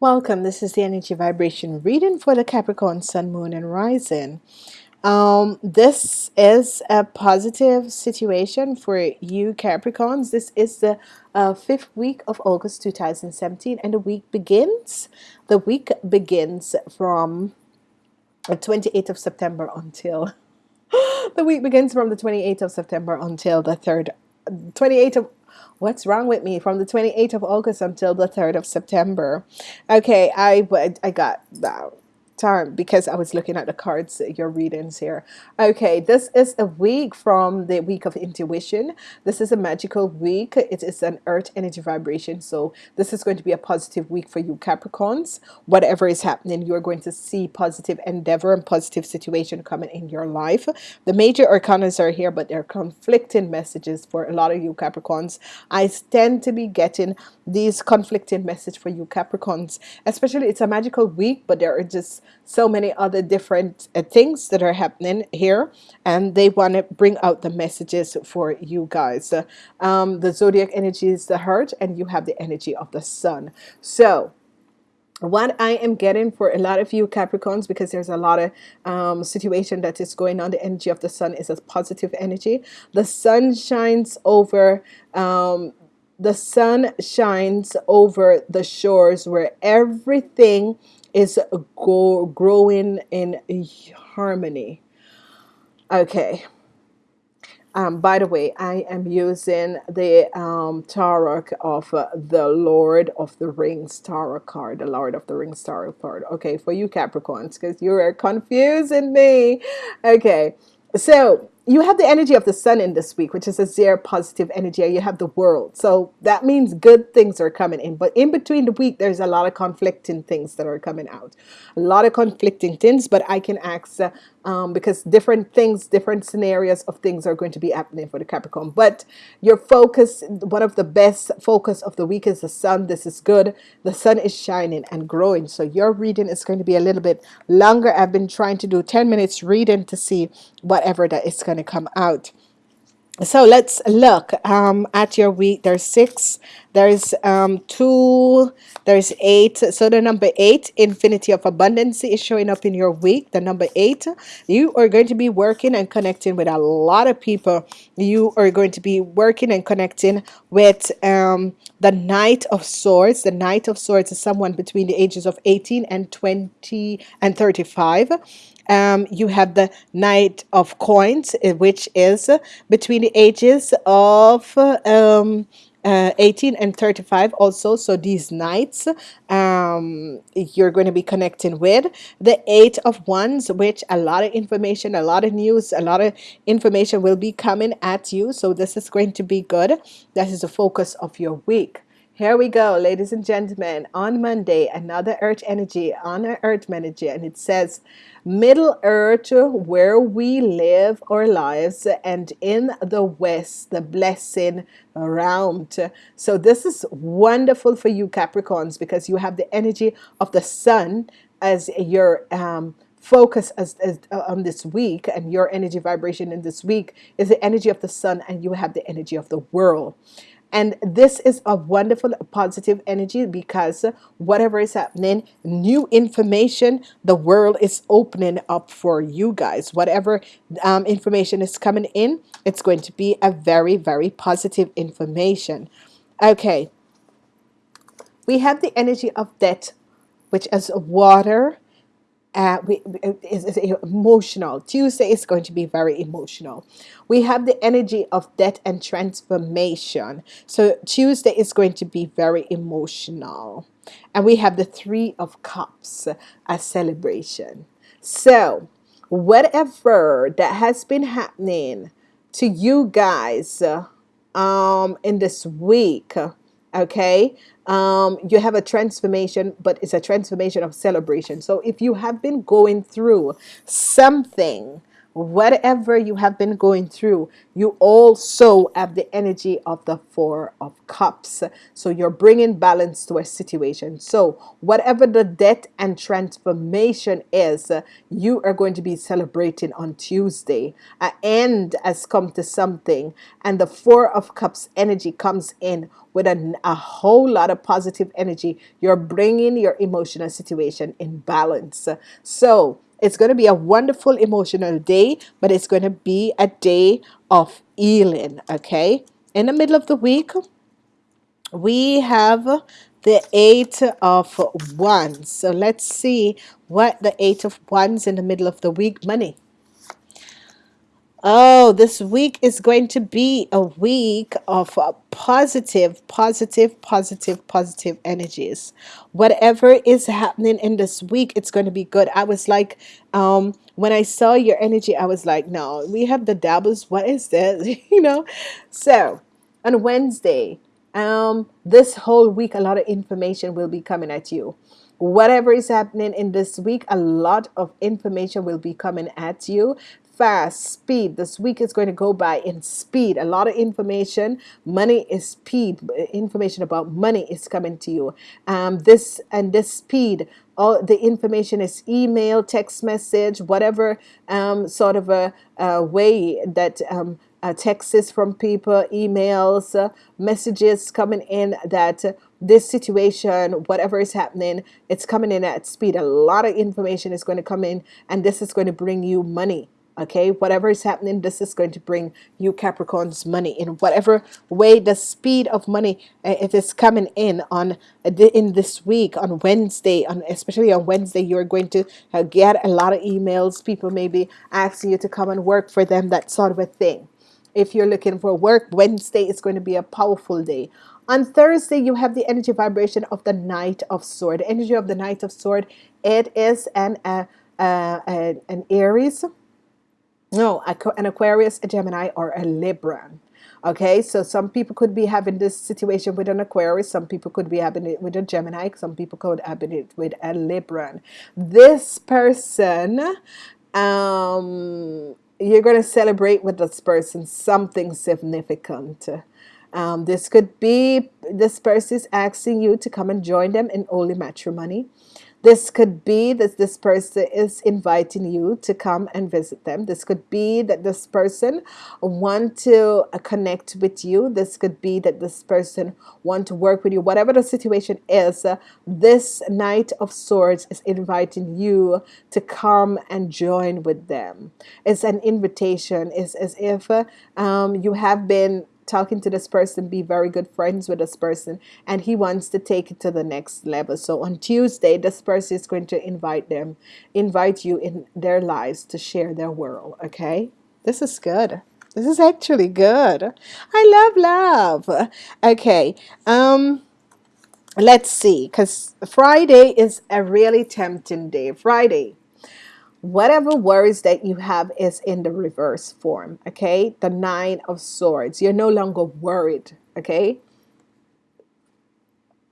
Welcome. This is the energy vibration reading for the Capricorn Sun, Moon, and Rising. Um, this is a positive situation for you Capricorns. This is the uh, fifth week of August 2017, and the week begins. The week begins from the 28th of September until the week begins from the 28th of September until the 3rd 28th of what's wrong with me? From the 28th of August until the 3rd of September. Okay I but I got uh, time because I was looking at the cards your readings here okay this is a week from the week of intuition. This is a magical week. It is an earth energy vibration. So this is going to be a positive week for you Capricorns. Whatever is happening you're going to see positive endeavor and positive situation coming in your life. The major arcanas are here but they're conflicting messages for a lot of you Capricorns. I tend to be getting these conflicting message for you Capricorns. Especially it's a magical week but there are just so many other different uh, things that are happening here and they want to bring out the messages for you guys. Um, the zodiac energy is the heart and you have the energy of the sun. So what I am getting for a lot of you Capricorns because there's a lot of um, situation that is going on the energy of the sun is a positive energy. The sun shines over um, the sun shines over the shores where everything is go growing in harmony. Okay. Um, by the way I am using the um, tarot of uh, the Lord of the Rings tarot card the Lord of the Rings tarot card. Okay for you Capricorns because you are confusing me. Okay. So you have the energy of the sun in this week which is a zero positive energy you have the world. So that means good things are coming in. But in between the week there's a lot of conflicting things that are coming out. A lot of conflicting things but I can ask uh, um, because different things different scenarios of things are going to be happening for the Capricorn. But your focus one of the best focus of the week is the sun. This is good. The sun is shining and growing. So your reading is going to be a little bit longer. I've been trying to do 10 minutes reading to see whatever that is going to come out so let's look um, at your week. There's six there's um, two there's eight. So the number eight infinity of abundance is showing up in your week. The number eight you are going to be working and connecting with a lot of people. You are going to be working and connecting with um, the knight of swords. The knight of swords is someone between the ages of 18 and 20 and 35 um, you have the Knight of Coins, eh, which is between the ages of um, uh, 18 and 35 also. So these knights um, you're going to be connecting with the eight of wands which a lot of information a lot of news a lot of information will be coming at you. So this is going to be good. That is the focus of your week here we go, ladies and gentlemen. On Monday, another Earth energy on our Earth energy, and it says, Middle Earth, where we live our lives, and in the West, the blessing around. So this is wonderful for you Capricorns because you have the energy of the sun as your um, focus as, as uh, on this week and your energy vibration in this week is the energy of the sun and you have the energy of the world and this is a wonderful positive energy because whatever is happening new information the world is opening up for you guys. Whatever um, information is coming in it's going to be a very very positive information. Okay. We have the energy of death which is water uh, we, is, is emotional. Tuesday is going to be very emotional. We have the energy of death and transformation. So Tuesday is going to be very emotional. And we have the Three of Cups, a celebration. So whatever that has been happening to you guys um, in this week, okay, um, you have a transformation but it's a transformation of celebration. So if you have been going through something whatever you have been going through, you also have the energy of the Four of Cups. So you're bringing balance to a situation. So whatever the death and transformation is, you are going to be celebrating on Tuesday. An end has come to something, and the Four of Cups energy comes in with a, a whole lot of positive energy. You're bringing your emotional situation in balance. So it's going to be a wonderful emotional day, but it's going to be a day of healing. Okay. In the middle of the week, we have the eight of wands. So let's see what the eight of wands in the middle of the week money. Oh, this week is going to be a week of uh, positive, positive, positive, positive energies. Whatever is happening in this week, it's going to be good. I was like, um, when I saw your energy, I was like, no, we have the dabbles. What is this? you know? So on Wednesday, um, this whole week, a lot of information will be coming at you whatever is happening in this week, a lot of information will be coming at you fast speed. This week is going to go by in speed. A lot of information. Money is speed. Information about money is coming to you. Um, this and this speed all the information is email text message whatever um, sort of a, a way that um, uh, texts from people emails uh, messages coming in that uh, this situation whatever is happening it's coming in at speed. A lot of information is going to come in and this is going to bring you money okay? Whatever is happening this is going to bring you Capricorns money in. Whatever way the speed of money uh, it is coming in on in this week on Wednesday on especially on Wednesday you're going to uh, get a lot of emails people may be asking you to come and work for them that sort of a thing. If you're looking for work Wednesday is going to be a powerful day. On Thursday you have the energy vibration of the Knight of Sword energy of the Knight of Sword it is an uh, uh, an Aries no, an Aquarius, a Gemini, or a Libra. Okay, so some people could be having this situation with an Aquarius, some people could be having it with a Gemini, some people could have it with a Libra. This person, um, you're going to celebrate with this person something significant. Um, this could be this person is asking you to come and join them in holy matrimony. This could be that this person is inviting you to come and visit them. This could be that this person want to uh, connect with you. This could be that this person want to work with you. Whatever the situation is, uh, this Knight of Swords is inviting you to come and join with them. It's an invitation. It's as if uh, um, you have been talking to this person, be very good friends with this person, and he wants to take it to the next level. So on Tuesday, this person is going to invite them, invite you in their lives to share their world. Okay, this is good. This is actually good. I love love. Okay. Um let's see because Friday is a really tempting day. Friday whatever worries that you have is in the reverse form okay? The nine of swords. You're no longer worried okay?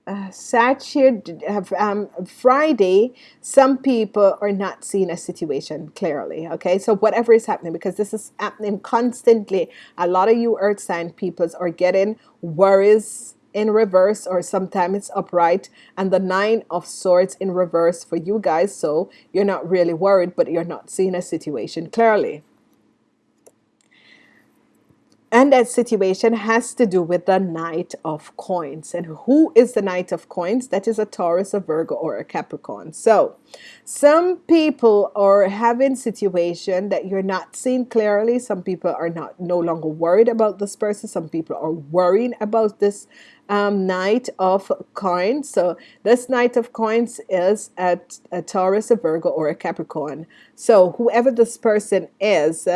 Uh, Saturday, um, Friday, some people are not seeing a situation clearly. Okay, so whatever is happening, because this is happening constantly, a lot of you earth sign peoples are getting worries in reverse or sometimes it's upright and the nine of swords in reverse for you guys so you're not really worried but you're not seeing a situation clearly and that situation has to do with the Knight of Coins. And who is the Knight of Coins? That is a Taurus, a Virgo, or a Capricorn. So some people are having situation that you're not seeing clearly. Some people are not no longer worried about this person. Some people are worrying about this um, Knight of Coins. So this Knight of Coins is a, a Taurus, a Virgo, or a Capricorn. So whoever this person is,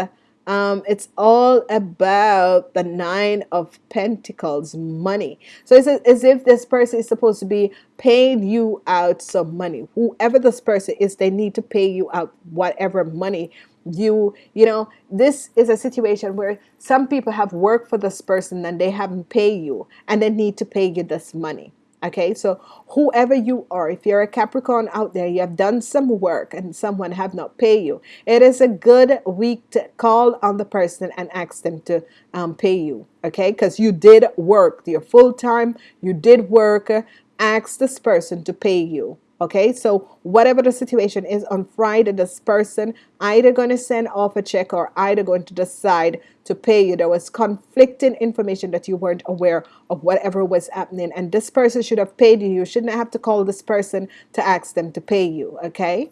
um, it's all about the nine of pentacles money. So it's as if this person is supposed to be paying you out some money. Whoever this person is they need to pay you out whatever money you you know this is a situation where some people have worked for this person and they haven't paid you and they need to pay you this money Okay, so whoever you are, if you're a Capricorn out there, you have done some work and someone have not paid you. It is a good week to call on the person and ask them to um, pay you. Okay, because you did work. You're full time. You did work. Ask this person to pay you. Okay, so whatever the situation is on Friday, this person either going to send off a check or either going to decide to pay you. There was conflicting information that you weren't aware of whatever was happening, and this person should have paid you. You shouldn't have to call this person to ask them to pay you. Okay.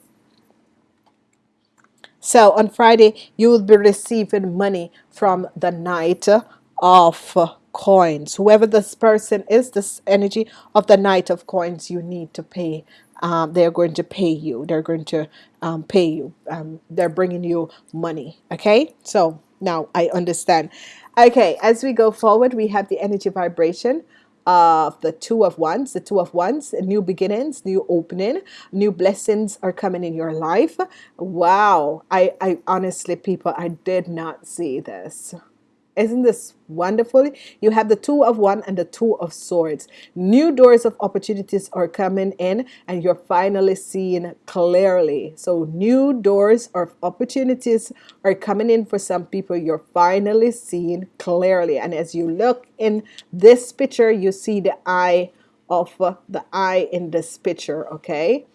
So on Friday, you will be receiving money from the Knight of coins. Whoever this person is, this energy of the Knight of coins, you need to pay um, they're going to pay you. They're going to um, pay you. Um, they're bringing you money. Okay, so now I understand. Okay, as we go forward, we have the energy vibration of the two of wands the two of wands new beginnings new opening new blessings are coming in your life wow i i honestly people i did not see this isn't this wonderful? You have the two of one and the two of swords. New doors of opportunities are coming in and you're finally seeing clearly. So new doors of opportunities are coming in for some people. You're finally seeing clearly. And as you look in this picture, you see the eye of uh, the eye in this picture, okay?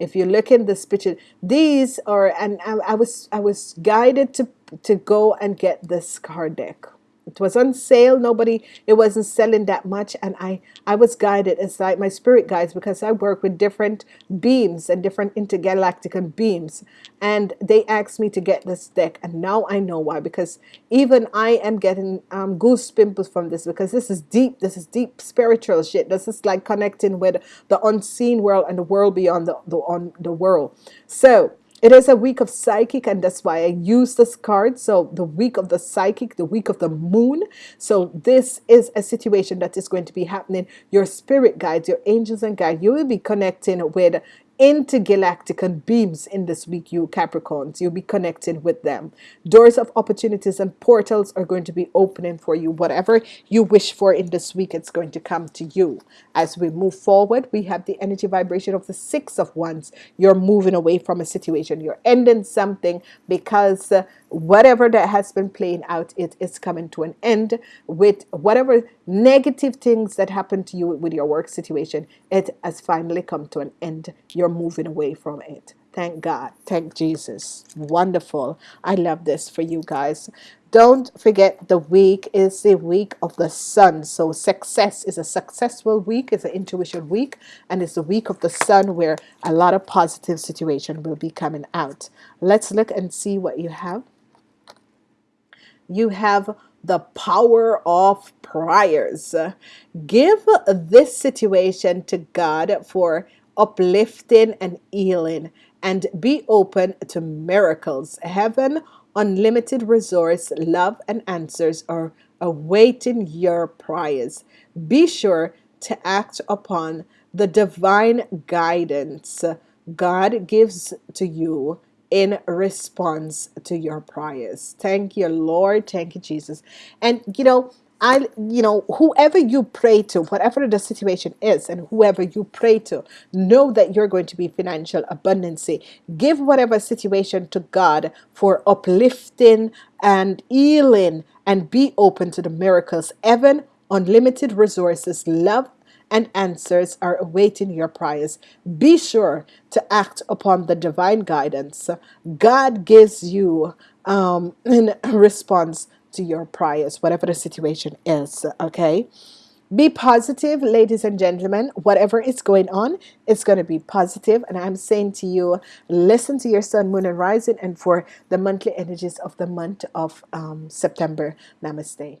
if you look in this picture these are and I, I, was I was guided to to go and get this card deck it was on sale. Nobody it wasn't selling that much. And I I was guided it's my spirit guides because I work with different beams and different intergalactic and beams. And they asked me to get this deck. And now I know why. Because even I am getting um, goose pimples from this because this is deep. This is deep spiritual shit. This is like connecting with the unseen world and the world beyond the, the on the world. So it is a week of psychic, and that's why I use this card. So, the week of the psychic, the week of the moon. So, this is a situation that is going to be happening. Your spirit guides, your angels and guides, you will be connecting with intergalactic and beams in this week, you Capricorns. You'll be connecting with them. Doors of opportunities and portals are going to be opening for you. Whatever you wish for in this week, it's going to come to you. As we move forward, we have the energy vibration of the Six of Wands. You're moving away from a situation. You're ending something because uh, whatever that has been playing out it is coming to an end with whatever negative things that happened to you with your work situation it has finally come to an end. You're moving away from it. Thank God. Thank Jesus. Wonderful. I love this for you guys. Don't forget the week is the week of the sun. So success is a successful week it's an intuition week and it's the week of the sun where a lot of positive situation will be coming out. Let's look and see what you have you have the power of prayers. Give this situation to God for uplifting and healing and be open to miracles. Heaven, unlimited resource, love, and answers are awaiting your prayers. Be sure to act upon the divine guidance God gives to you in response to your prayers. Thank you, Lord. Thank you, Jesus. And you know, I, you know, whoever you pray to, whatever the situation is, and whoever you pray to, know that you're going to be financial abundancy. Give whatever situation to God for uplifting and healing, and be open to the miracles. Heaven, unlimited resources, love, and answers are awaiting your prayers. Be sure to act upon the divine guidance God gives you um, in response to your prayers, whatever the situation is. Okay. Be positive, ladies and gentlemen. Whatever is going on, it's going to be positive. And I'm saying to you, listen to your sun, moon, and rising, and for the monthly energies of the month of um, September. Namaste.